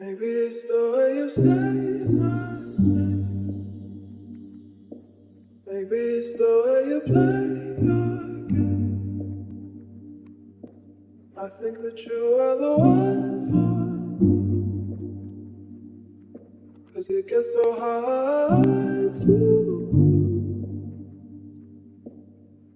Maybe it's the way you say my name. Maybe it's the way you play your game. I think that you are the one for me. Cause it gets so hard to.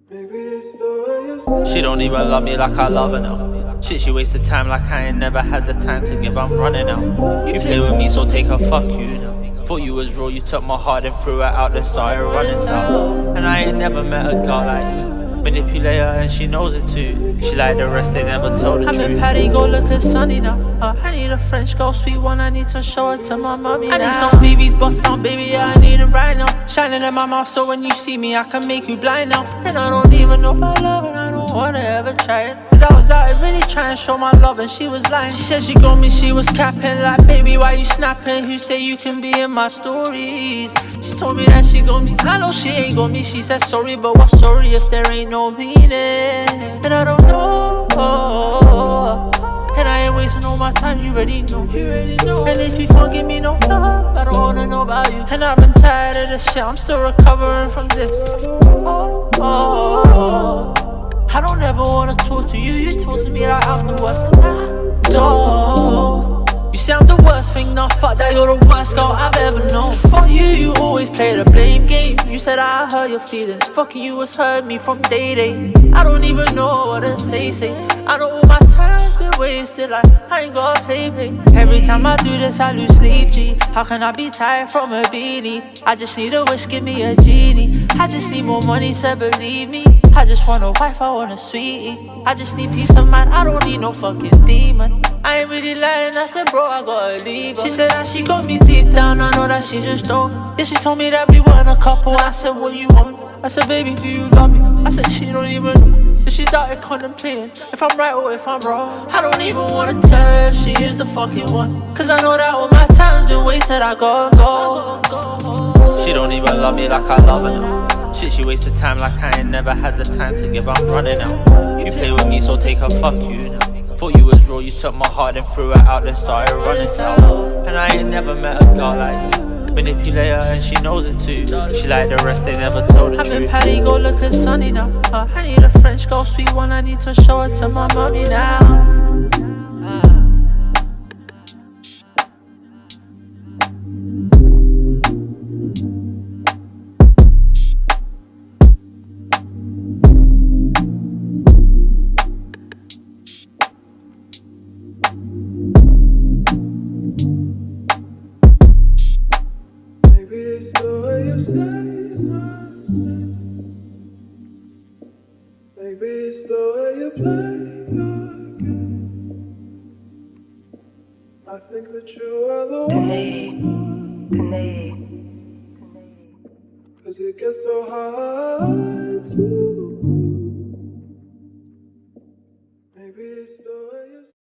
Maybe it's the way you say She don't even love me like I love her now. Shit, she wasted time like I ain't never had the time to give. I'm running out. You play with me, so take a fuck you. Thought you was real, you took my heart and threw it out, then started running south. And I ain't never met a girl like you. Manipulate her and she knows it too. She like the rest, they never told the I'm truth. in Patty, go look at Sunny now. Uh, I need a French girl, sweet one. I need to show it to my mommy. I need some VVs bust down, baby. Yeah, I need it right now. Shining in my mouth, so when you see me, I can make you blind now. And I don't even know about love, and I don't wanna ever try it. Cause I was out here really trying to show my love, and she was lying. She said she got me, she was capping. Like, baby, why you snapping? Who say you can be in my stories? Told me that she got me. I know she ain't got me. She said sorry, but what's sorry if there ain't no meaning? And I don't know. And I ain't wasting all my time, you already know. You already know. And if you can't give me no love, I don't wanna know about you. And I've been tired of this shit, I'm still recovering from this. Oh, oh. I don't ever wanna talk to you, you talk to me like I'm the worst, and I don't. You I'm the worst thing, nah, fuck that, you're the girl I've ever known. Fuck you, you always play the blame game. You said I hurt your feelings, fucking you was hurt me from day day. I don't even know what to say, say. I know my time's been wasted, like I ain't got play. Every time I do this, I lose sleep, G. How can I be tired from a beanie? I just need a wish, give me a genie. I just need more money, so believe me. I just want a wife, I want a sweetie. I just need peace of mind, I don't need no fucking demon. I ain't really lying, I said, bro, I gotta leave. her. She said that she got me deep down, I know that she just don't. Then she told me that we weren't a couple. I said, what you want? I said, baby, do you love me? I said, she don't even know. Then she's out here contemplating if I'm right or if I'm wrong. I don't even wanna tell if she is the fucking one. Cause I know that all my time's been wasted, I gotta go. She don't even love me like I love her. Shit, she wasted time like I ain't never had the time to give. I'm running out. You play with me, so take a fuck you now. Thought you was real, you took my heart and threw it out, then started running south. And I ain't never met a girl like you. Manipulate her and she knows it too. She like the rest, they never told the I'm in. Patty, go look at Sunny now. Uh, I need a French girl, sweet one. I need to show it to my mommy now. Maybe it's the way you play your game. I think that you are the one. Cause it gets so hard to